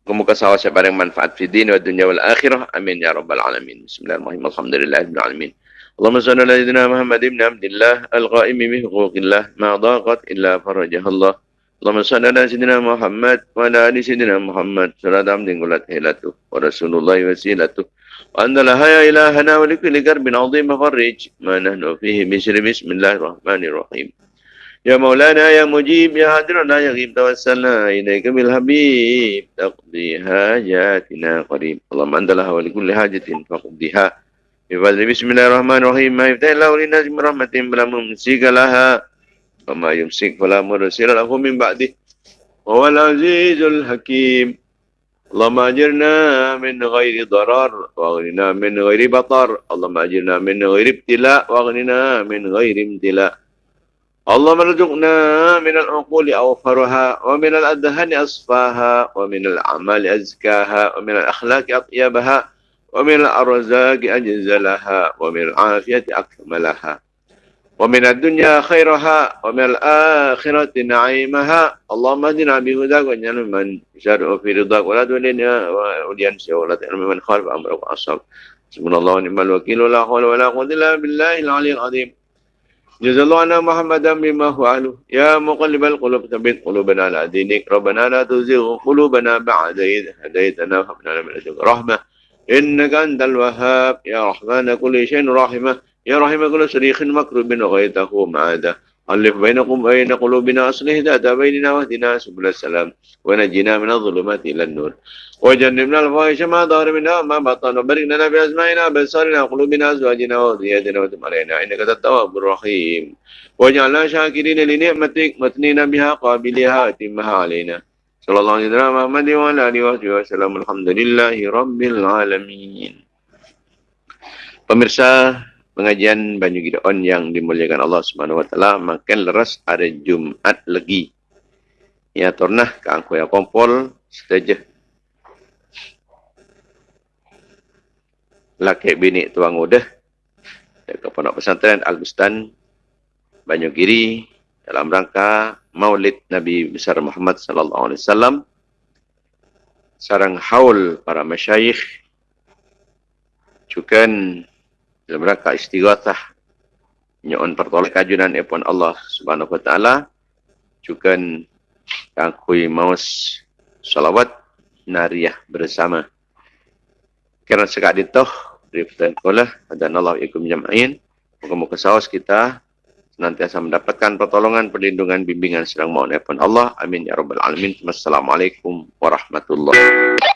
Semoga sawah sebarang manfaat fi din wa dunya wal akhirah. Amin ya rabbal alamin. Bismillahirrahmanirrahim. Alhamdulillahirabbil alamin. اللهم صل على سيدنا محمد بن عبد الله القائم بحقوق الله ما ضاقت الا فرجها الله اللهم صل على سيدنا محمد وعلى ال سيدنا محمد صلاه عبد قلت هيلته ورسول الله وسيلته وأن لها يا إلهنا ولكل كرب عظيم فرج ما نحن فيه بشر بسم الله الرحمن الرحيم يا مولانا يا مجيب يا هادرنا يا غيب توسلنا إليك بالحبيب تقضي حاجاتنا قريب اللهم أنت لها ولكل حاجة فقضيها بفضل بسم الله الرحمن الرحيم ما يفتح الله للناس من رحمة فلا ممسك لها وما يمسك فلا مرسل له من بعده وهو العزيز الحكيم اللهم أجرنا من غير ضرر واغننا من غير بطر اللهم أجرنا من غير ابتلاء واغننا من غير امتلاء اللهم ارزقنا من العقول أوفرها ومن الأذهان أصفاها ومن الأعمال أزكاها ومن الأخلاق أطيبها ومن الأرزاق أجزلها ومن العافية أكملها ومن الدنيا خيرها ومن الآخرة نعيمها اللهم اهدنا بهداك واجعل من شرع في رضاك ولا تولنا ولينسى ولا تعلم من خالف أمرك وأصاب سبحان الله ونعم الوكيل ولا حول ولا قوة إلا بالله العلي العظيم جزا الله عنا محمدا بما فعله يا مقلب القلوب ثبت قلوبنا على دينك. ربنا لا تزغ قلوبنا بعد إذ هديتنا وهب لنا من لدنك رحمة. إنك أنت الوهاب. يا رحمن كل شيء رحمة. يا رحمة كل شريخ مكروب غيته معاده ألف بينكم بين قلوبنا أصلح ذات بيننا واهدنا سبل السلام. ونجنا من الظلمات إلى النور. وجنبنا الفواحش ما ظهر منها ما بطن. وبارك لنا بأسمائنا بأبصارنا قلوبنا أزواجنا وذرياتنا وتب علينا إنك التواب الرحيم. واجعلنا شاكرين لنعمتك مثنين بها قابلها أتمها علينا. صلى الله عليه وسلم محمد وعلى آله وصحبه وسلم. الحمد لله رب العالمين. Pemirsa pengajian Banyu Gideon yang dimuliakan Allah Subhanahu wa taala makan leras hari Jumat lagi. Ya tornah ke angku ya kompol setuju. Laki bini tuang udah ke pondok pesantren Al Bustan Banyu Giri dalam rangka Maulid Nabi besar Muhammad sallallahu alaihi wasallam sarang haul para masyayikh cukan dalam rangka istighathah nyon pertolongan kajunan epon Allah Subhanahu wa taala. Cukan kakui maus salawat nariyah bersama. Kerana sekak ditoh pertanyaan kolah dan Allah ikum jam'in muka-muka sawas kita senantiasa mendapatkan pertolongan perlindungan bimbingan sedang mohon epon Allah. Amin ya rabbal alamin. Wassalamualaikum warahmatullahi